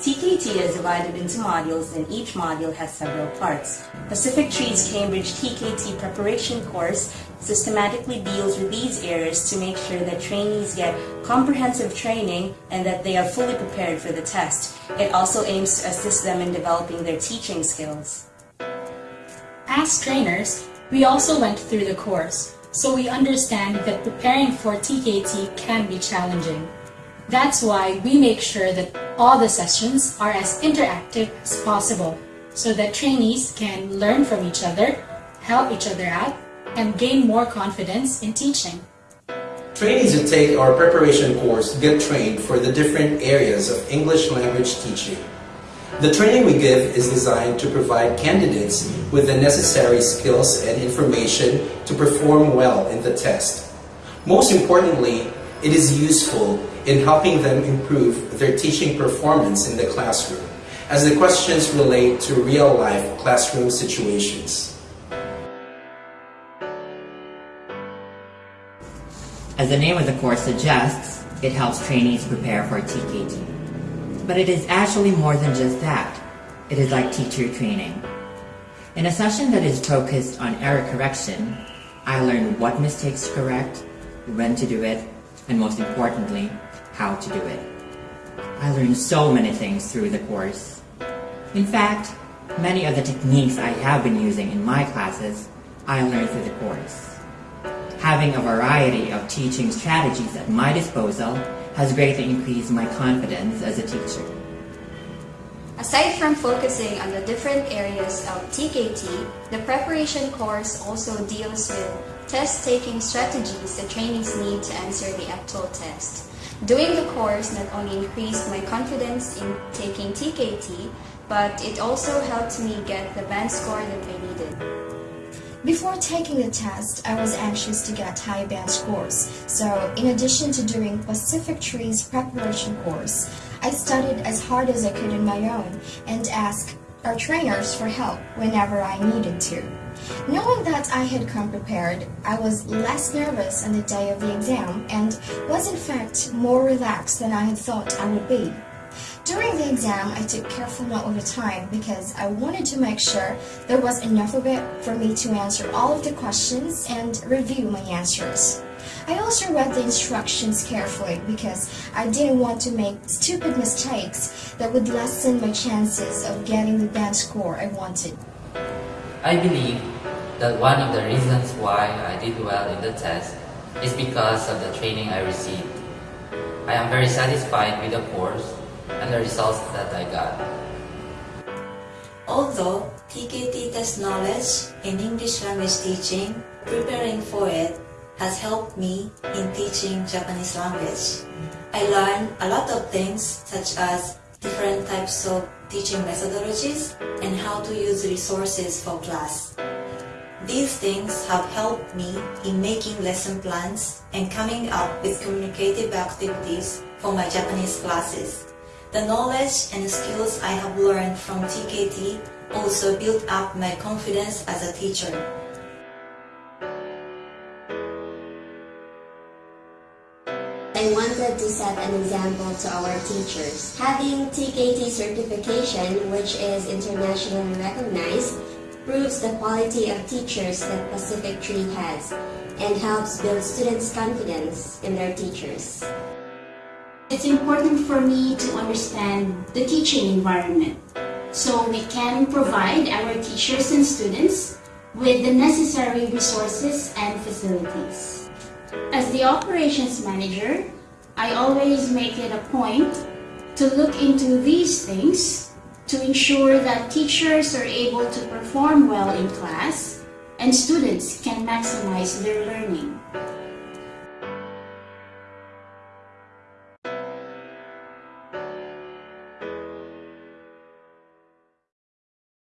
TKT is divided into modules and each module has several parts. Pacific Tree's Cambridge TKT preparation course systematically deals with these areas to make sure that trainees get comprehensive training and that they are fully prepared for the test. It also aims to assist them in developing their teaching skills. As trainers, we also went through the course, so we understand that preparing for TKT can be challenging. That's why we make sure that all the sessions are as interactive as possible so that trainees can learn from each other, help each other out, and gain more confidence in teaching. Trainees who take our preparation course get trained for the different areas of English language teaching. The training we give is designed to provide candidates with the necessary skills and information to perform well in the test. Most importantly, it is useful in helping them improve their teaching performance in the classroom, as the questions relate to real-life classroom situations. As the name of the course suggests, it helps trainees prepare for TKT. But it is actually more than just that. It is like teacher training. In a session that is focused on error correction, I learned what mistakes to correct, when to do it, and most importantly, how to do it. I learned so many things through the course. In fact, many of the techniques I have been using in my classes, I learned through the course. Having a variety of teaching strategies at my disposal has greatly increased my confidence as a teacher. Aside from focusing on the different areas of TKT, the preparation course also deals with test-taking strategies the trainees need to answer the actual test. Doing the course not only increased my confidence in taking TKT, but it also helped me get the band score that I needed. Before taking the test, I was anxious to get high band scores. So, in addition to doing Pacific Tree's preparation course, I studied as hard as I could on my own and asked our trainers for help whenever I needed to. Knowing that I had come prepared, I was less nervous on the day of the exam and was in fact more relaxed than I had thought I would be. During the exam, I took careful note of the time because I wanted to make sure there was enough of it for me to answer all of the questions and review my answers. I also read the instructions carefully because I didn't want to make stupid mistakes that would lessen my chances of getting the band score I wanted. I believe that one of the reasons why I did well in the test is because of the training I received. I am very satisfied with the course and the results that I got. Although TKT test knowledge in English language teaching, preparing for it has helped me in teaching Japanese language. I learned a lot of things such as different types of teaching methodologies and how to use resources for class. These things have helped me in making lesson plans and coming up with communicative activities for my Japanese classes. The knowledge and skills I have learned from TKT also built up my confidence as a teacher. I wanted to set an example to our teachers. Having TKT certification, which is internationally recognized, proves the quality of teachers that Pacific Tree has and helps build students' confidence in their teachers. It's important for me to understand the teaching environment so we can provide our teachers and students with the necessary resources and facilities. As the operations manager, I always make it a point to look into these things to ensure that teachers are able to perform well in class and students can maximize their learning.